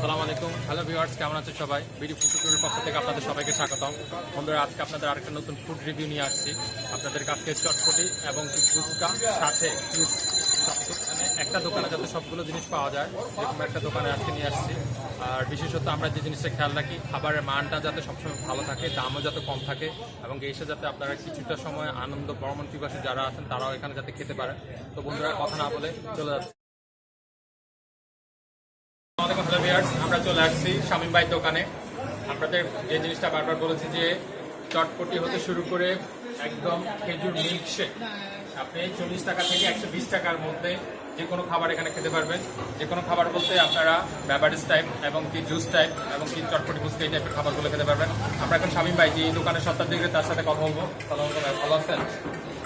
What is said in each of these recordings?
আসসালামু আলাইকুম। Hello viewers কেমন আছেন সবাই? বিডি ফুড পক্ষ থেকে আপনাদের সবাইকে স্বাগতম। বন্ধুরা, আজকে আপনাদের আরেকটা নতুন ফুড রিভিউ নিয়ে আসছি। আপনাদের কাছে চটপটি এবং ফুচকা সাথে মানে একটা দোকানে যাতে সবগুলো জিনিস পাওয়া যায়, এরকম একটা দোকানে আজকে নিয়ে আসছি। আর বিশেষত আমরা যে জিনিসটা খেয়াল রাখি, খাবারের মানটা যাতে সবসময় ভালো থাকে, দামও যাতে কম থাকে, এবং এসে যাতে আপনারা কিছুটা সময় আনন্দ, ভ্রমণ পিপাসী যারা আছেন, তারাও এখানে যাতে খেতে পারে। তো বন্ধুরা, কথা না বলে চলে যাচ্ছে। আমরা চলে আসছি শামীম ভাই দোকানে। আপনাদের যে জিনিসটা বারবার বলেছি যে চটপটি হতে শুরু করে একদম খেজুর মিল্ক শেক আপনি চল্লিশ টাকা থেকে একশো বিশ টাকার মধ্যে যে কোনো খাবার এখানে খেতে পারবেন। যে কোনো খাবার বলতে আপনারা ব্যাবারিজ টাইপ এবং কি জুস টাইপ এবং কি চটপটি ফুচকা এই টাইপের খাবারগুলো খেতে পারবেন। আমরা এখন শামীম ভাই যে দোকানের সত্তার দিকে তার সাথে কথা বলব। ভালো আছেন?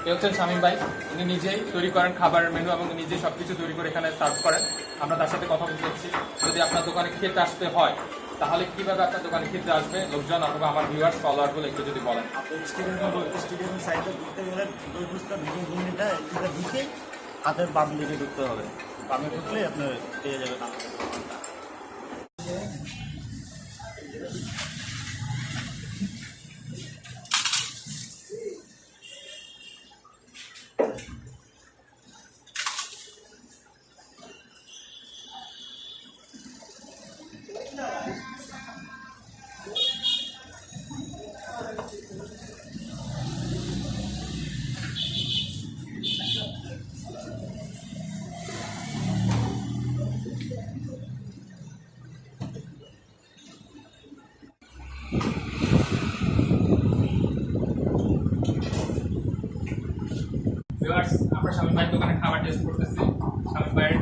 এ হচ্ছেন শামীম ভাই? উনি নিজেই তৈরি করেন খাবারের মেনু এবং নিজেই সবকিছু তৈরি করে এখানে সার্ভ করেন। আমরা তার সাথে কথা বলতে যদি আপনার দোকানে খেতে আসতে হয়, তাহলে কীভাবে আপনার দোকানে খেতে আসবে? লোকজন অথবা আমার ভিউয়ার্স ফলোয়ারগুলো একটু যদি বলেন। স্টেডিয়াম স্টেডিয়ামের সাইডে গেলে হাতের বাম দিকে ঢুকতে হবে। বামে ঢুকলে আপনার পেয়ে যাবেন। ভিউয়ার্স আমরা শামীম ভাইয়ের দোকানে খাবার টেস্ট করতেছি। শামীম ভাইয়ের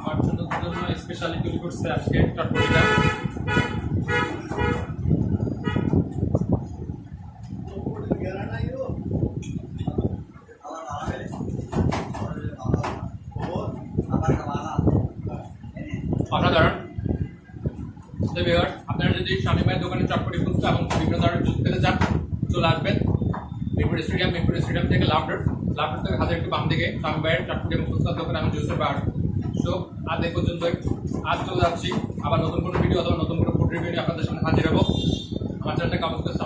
আমার জন্য জন্য স্পেশালি তৈরি করছে আজকে চটপটিটা অসাধারণ। ভিউয়ার্স আপনারা যদি স্বামী ভাইয়ের দোকানে চটপটি ফুচকা এবং বিভিন্ন ধরনের জুস খেতে চান, চলে আসবেন। মিরপুর স্টেডিয়াম মিরপুর স্টেডিয়াম থেকে লাভডার লাভডার থেকে হাজার একটু বাম দিকে। ভাইয়ের চটপটি এবং দোকানে আমি জুসের বার সো আজ এই পর্যন্ত আজ চলে যাচ্ছি। আবার নতুন কোনো ভিডিও অথবা নতুন কোনো ফুড রিভিউ নিয়ে আপনাদের সামনে হাজির হব। আমার চ্যানেলটাকে অবশ্যই